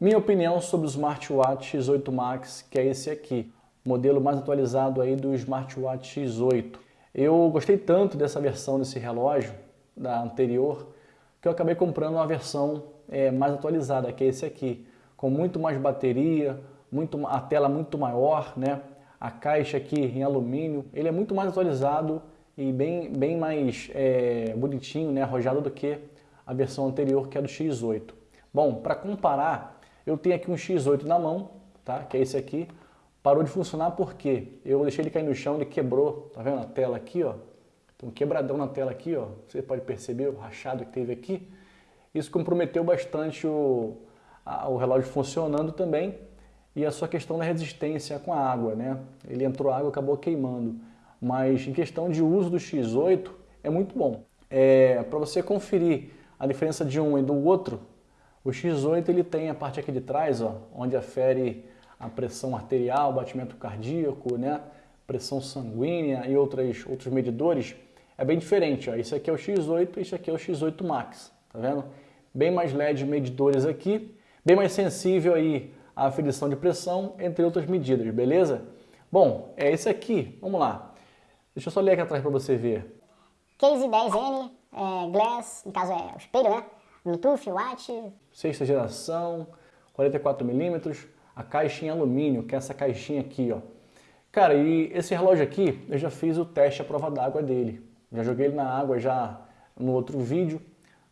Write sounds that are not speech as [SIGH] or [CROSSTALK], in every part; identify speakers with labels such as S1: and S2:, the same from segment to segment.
S1: Minha opinião sobre o Smartwatch X8 Max, que é esse aqui, modelo mais atualizado aí do Smartwatch X8. Eu gostei tanto dessa versão desse relógio, da anterior, que eu acabei comprando uma versão é, mais atualizada, que é esse aqui, com muito mais bateria, muito, a tela muito maior, né? a caixa aqui em alumínio, ele é muito mais atualizado e bem, bem mais é, bonitinho, né, arrojado do que a versão anterior, que é do X8. Bom, para comparar, eu tenho aqui um X8 na mão, tá? que é esse aqui, parou de funcionar porque eu deixei ele cair no chão, ele quebrou, tá vendo a tela aqui, ó? Um quebradão na tela aqui, ó, você pode perceber o rachado que teve aqui. Isso comprometeu bastante o, a, o relógio funcionando também e a sua questão da resistência com a água, né? Ele entrou água, acabou queimando mas em questão de uso do X8 é muito bom. É, Para você conferir a diferença de um e do outro, o X8 ele tem a parte aqui de trás, ó, onde afere a pressão arterial, batimento cardíaco, né, pressão sanguínea e outras, outros medidores, é bem diferente. Ó. Esse aqui é o X8 e esse aqui é o X8 Max, tá vendo? Bem mais LED medidores aqui, bem mais sensível aí à aferição de pressão, entre outras medidas, beleza? Bom, é esse aqui, vamos lá. Deixa eu só ler aqui atrás para você ver.
S2: Case 10N, é, Glass, no caso é o espelho, né? Bluetooth, Watt.
S1: Sexta geração, 44mm, a caixa em alumínio, que é essa caixinha aqui, ó. Cara, e esse relógio aqui, eu já fiz o teste à prova d'água dele. Já joguei ele na água já no outro vídeo,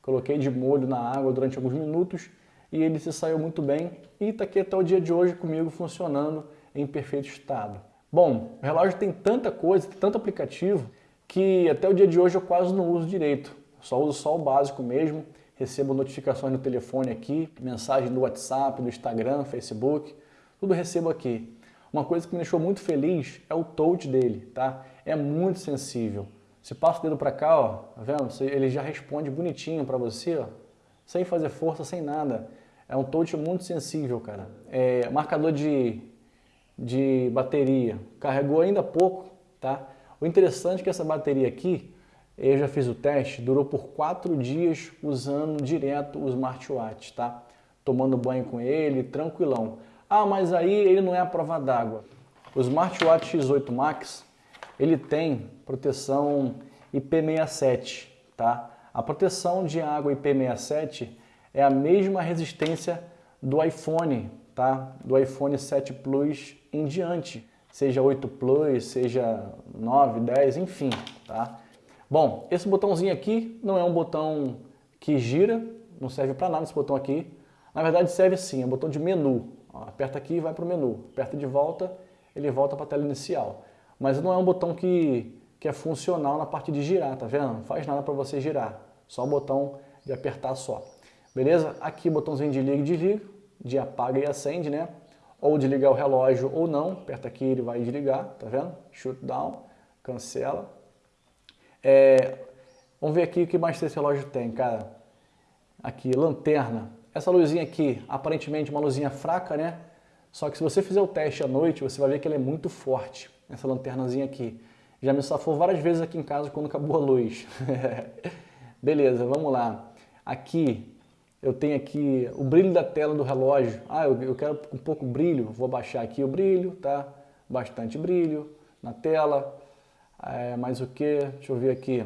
S1: coloquei de molho na água durante alguns minutos e ele se saiu muito bem e está aqui até o dia de hoje comigo funcionando em perfeito estado. Bom, o relógio tem tanta coisa, tanto aplicativo, que até o dia de hoje eu quase não uso direito. Só uso só o básico mesmo, recebo notificações no telefone aqui, mensagem do WhatsApp, do Instagram, Facebook, tudo recebo aqui. Uma coisa que me deixou muito feliz é o touch dele, tá? É muito sensível. Se passa o dedo para cá, ó, tá vendo? Ele já responde bonitinho para você, ó, sem fazer força, sem nada. É um touch muito sensível, cara. É marcador de de bateria, carregou ainda pouco, tá? O interessante é que essa bateria aqui, eu já fiz o teste, durou por quatro dias usando direto o smartwatch, tá? Tomando banho com ele, tranquilão. Ah, mas aí ele não é a prova d'água. O smartwatch X8 Max, ele tem proteção IP67, tá? A proteção de água IP67 é a mesma resistência do iPhone, tá? Do iPhone 7 Plus em diante, seja 8 Plus, seja 9, 10, enfim, tá? Bom, esse botãozinho aqui não é um botão que gira, não serve para nada esse botão aqui. Na verdade serve sim, é um botão de menu. Ó, aperta aqui e vai para o menu. Aperta de volta, ele volta para a tela inicial. Mas não é um botão que, que é funcional na parte de girar, tá vendo? Não faz nada para você girar, só o botão de apertar só. Beleza? Aqui botãozinho de liga e desliga, de apaga e acende, né? ou desligar o relógio ou não, aperta aqui ele vai desligar, tá vendo? Shutdown, cancela. É, vamos ver aqui o que mais esse relógio tem, cara. Aqui, lanterna. Essa luzinha aqui, aparentemente uma luzinha fraca, né? Só que se você fizer o teste à noite, você vai ver que ela é muito forte, essa lanternazinha aqui. Já me safou várias vezes aqui em casa quando acabou a luz. [LAUGHS] Beleza, vamos lá. Aqui, eu tenho aqui o brilho da tela do relógio. Ah, eu, quero um pouco brilho, vou baixar aqui o brilho, tá? Bastante brilho na tela. É, mais o que? Deixa eu ver aqui.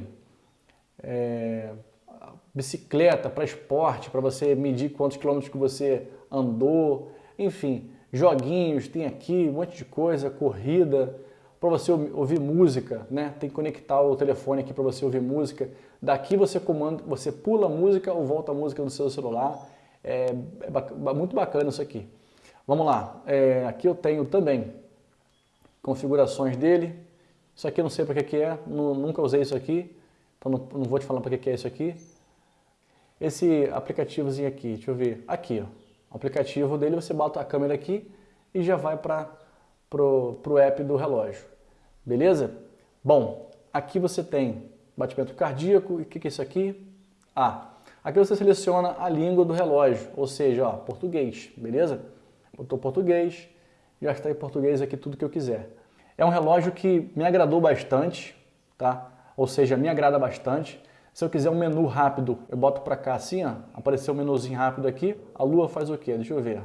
S1: É, bicicleta para esporte, para você medir quantos quilômetros que você andou. Enfim, joguinhos, tem aqui um monte de coisa, corrida para você ouvir música, né? Tem que conectar o telefone aqui para você ouvir música. Daqui você comanda, você pula a música ou volta a música no seu celular. É, é muito bacana isso aqui. Vamos lá. É, aqui eu tenho também configurações dele. Isso aqui eu não sei para que, que é, nunca usei isso aqui, então não, não vou te falar para que, que é isso aqui. Esse aplicativozinho aqui, deixa eu ver, aqui, ó. O aplicativo dele, você bota a câmera aqui e já vai para pro app do relógio. Beleza? Bom, aqui você tem batimento cardíaco. E o que, que é isso aqui? Ah, aqui você seleciona a língua do relógio, ou seja, ó, português, beleza? Botou português, já está em português aqui tudo que eu quiser. É um relógio que me agradou bastante, tá? Ou seja, me agrada bastante. Se eu quiser um menu rápido, eu boto para cá assim, ó, apareceu um menuzinho rápido aqui. A lua faz o quê? Deixa eu ver.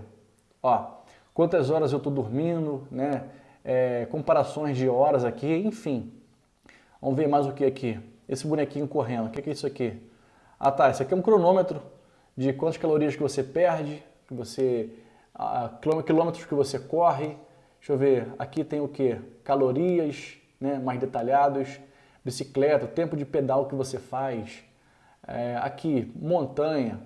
S1: Ó, quantas horas eu estou dormindo, né? É, comparações de horas aqui, enfim. Vamos ver mais o que aqui. Esse bonequinho correndo, o que é isso aqui? Ah tá, isso aqui é um cronômetro de quantas calorias que você perde, que você, a, quilômetros que você corre. Deixa eu ver, aqui tem o que? Calorias, né, mais detalhados, bicicleta, tempo de pedal que você faz. É, aqui, montanha,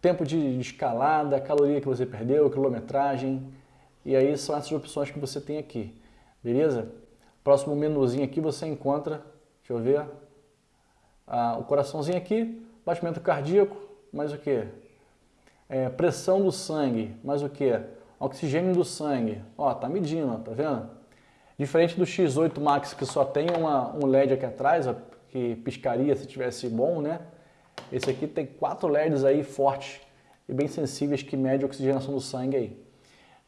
S1: tempo de escalada, caloria que você perdeu, quilometragem. E aí são essas opções que você tem aqui, beleza? Próximo menuzinho aqui você encontra, deixa eu ver, ah, o coraçãozinho aqui, batimento cardíaco, mais o que? É, pressão do sangue, mais o que? Oxigênio do sangue. Ó, tá medindo, tá vendo? Diferente do X8 Max que só tem uma, um LED aqui atrás, ó, que piscaria se tivesse bom, né? Esse aqui tem quatro LEDs aí fortes e bem sensíveis que mede a oxigenação do sangue aí.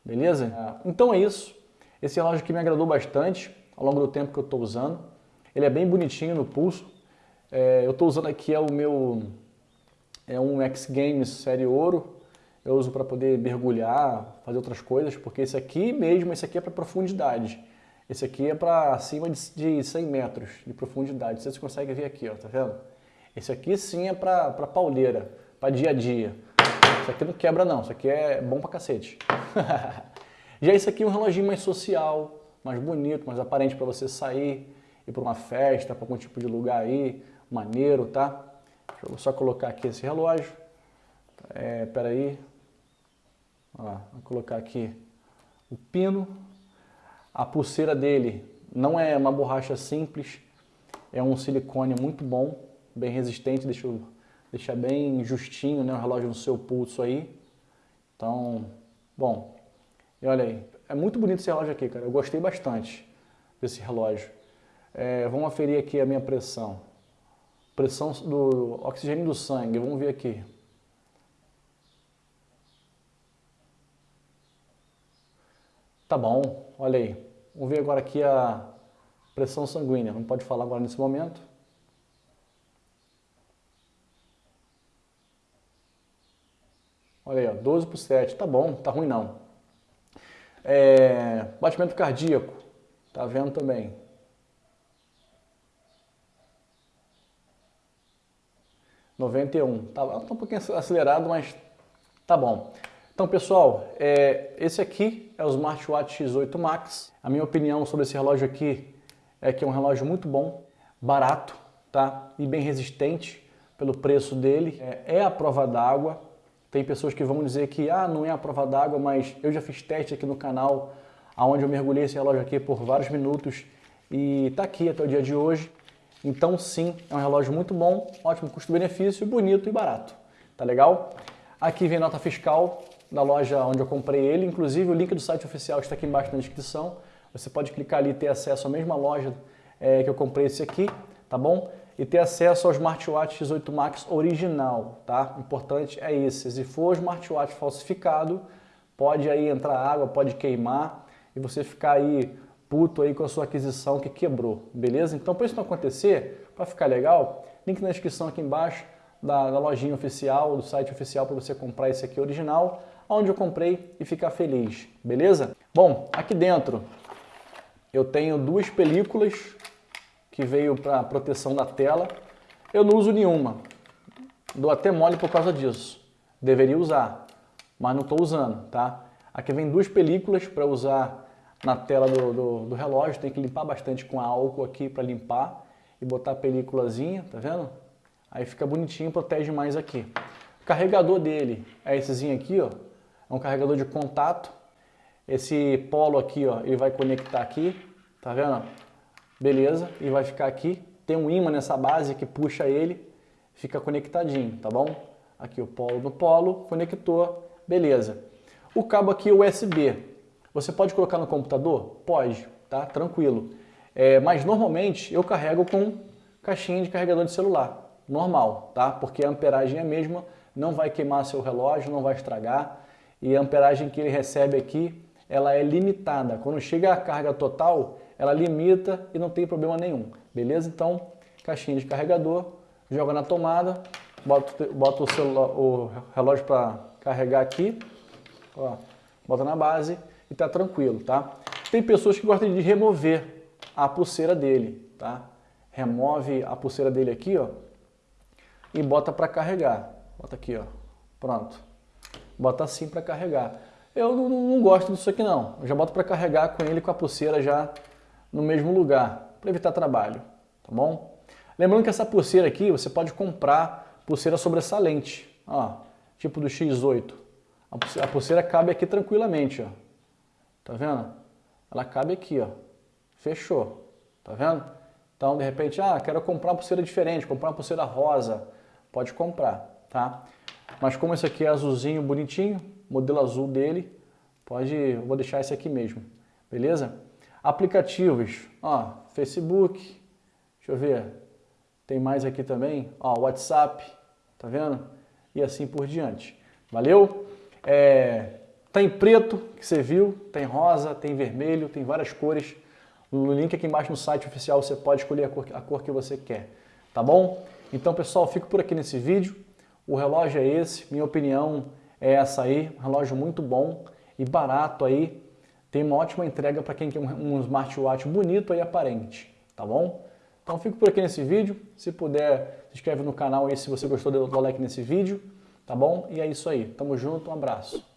S1: Beleza? É. Então é isso. Esse relógio aqui me agradou bastante ao longo do tempo que eu estou usando. Ele é bem bonitinho no pulso. É, eu estou usando aqui é o meu é um X Games série ouro. Eu uso para poder mergulhar, fazer outras coisas, porque esse aqui mesmo, esse aqui é para profundidade. Esse aqui é para acima de, de 100 metros de profundidade. Vocês conseguem ver aqui, ó, tá vendo? Esse aqui sim é para pauleira, para dia a dia. Isso aqui não quebra não, isso aqui é bom pra cacete. [LAUGHS] Já esse aqui é um reloginho mais social, mais bonito, mais aparente para você sair, ir para uma festa, para algum tipo de lugar aí, maneiro, tá? Deixa eu só colocar aqui esse relógio. É, peraí. Ó, vou colocar aqui o pino. A pulseira dele não é uma borracha simples, é um silicone muito bom, bem resistente, deixa bem justinho né, o relógio no seu pulso aí. Então, bom, e olha aí, é muito bonito esse relógio aqui, cara. Eu gostei bastante desse relógio. É, vamos aferir aqui a minha pressão. Pressão do oxigênio do sangue, vamos ver aqui. Tá bom, olha aí. Vamos ver agora aqui a pressão sanguínea. Não pode falar agora nesse momento. Olha aí, ó, 12 por 7. Tá bom, tá ruim não. É, batimento cardíaco. Tá vendo também. Noventa e um. Tá, tá um pouquinho acelerado, mas tá bom. Então, pessoal, é, esse aqui é o Smartwatch X8 Max. A minha opinião sobre esse relógio aqui é que é um relógio muito bom, barato, tá? E bem resistente pelo preço dele. É, é a prova d'água, tem pessoas que vão dizer que ah, não é a prova d'água, mas eu já fiz teste aqui no canal, onde eu mergulhei esse relógio aqui por vários minutos e está aqui até o dia de hoje. Então sim, é um relógio muito bom, ótimo custo-benefício, bonito e barato. Tá legal? Aqui vem nota fiscal da loja onde eu comprei ele, inclusive o link do site oficial está aqui embaixo na descrição. Você pode clicar ali e ter acesso à mesma loja é, que eu comprei esse aqui, tá bom? e ter acesso ao smartwatch X8 Max original, tá? Importante é esse. Se for smartwatch falsificado, pode aí entrar água, pode queimar e você ficar aí puto aí com a sua aquisição que quebrou, beleza? Então, para isso não acontecer, para ficar legal, link na descrição aqui embaixo da, da lojinha oficial, do site oficial para você comprar esse aqui original, onde eu comprei e ficar feliz, beleza? Bom, aqui dentro eu tenho duas películas que veio para proteção da tela. Eu não uso nenhuma. Dou até mole por causa disso. Deveria usar, mas não estou usando, tá? Aqui vem duas películas para usar na tela do, do, do, relógio. Tem que limpar bastante com álcool aqui para limpar e botar a películazinha, tá vendo? Aí fica bonitinho, protege mais aqui. O carregador dele é essezinho aqui, ó. É um carregador de contato. Esse polo aqui, ó, ele vai conectar aqui, tá vendo? beleza, e vai ficar aqui. Tem um ímã nessa base que puxa ele, fica conectadinho, tá bom? Aqui o polo no polo, conector, beleza. O cabo aqui é USB. Você pode colocar no computador? Pode, tá? Tranquilo. É, mas normalmente eu carrego com caixinha de carregador de celular, normal, tá? Porque a amperagem é a mesma, não vai queimar seu relógio, não vai estragar. E a amperagem que ele recebe aqui, ela é limitada. Quando chega a carga total, ela limita e não tem problema nenhum, beleza? Então, caixinha de carregador, joga na tomada, bota, bota o, celular, o relógio para carregar aqui, ó, bota na base e tá tranquilo, tá? Tem pessoas que gostam de remover a pulseira dele, tá? Remove a pulseira dele aqui, ó, e bota para carregar. Bota aqui, ó. Pronto. Bota assim para carregar. Eu não, não, gosto disso aqui não. Eu já boto para carregar com ele com a pulseira já no mesmo lugar, para evitar trabalho, tá bom? Lembrando que essa pulseira aqui, você pode comprar pulseira sobressalente, ó, tipo do X8. A pulseira cabe aqui tranquilamente, ó. Tá vendo? Ela cabe aqui, ó. Fechou. Tá vendo? Então, de repente, ah, quero comprar uma pulseira diferente, comprar uma pulseira rosa. Pode comprar, tá? Mas como esse aqui é azulzinho, bonitinho, modelo azul dele, pode, vou deixar esse aqui mesmo, beleza? Aplicativos, ó, Facebook, deixa eu ver, tem mais aqui também, ó, WhatsApp, tá vendo? E assim por diante. Valeu? É, tem preto, que você viu, tem rosa, tem vermelho, tem várias cores. No link aqui embaixo no site oficial você pode escolher a cor, a cor que você quer, tá bom? Então pessoal, fico por aqui nesse vídeo. O relógio é esse, minha opinião é essa aí, um relógio muito bom e barato aí, tem uma ótima entrega para quem quer um smartwatch bonito e aparente, tá bom? Então fico por aqui nesse vídeo, se puder se inscreve no canal aí se você gostou do like nesse vídeo, tá bom? E é isso aí, tamo junto, um abraço.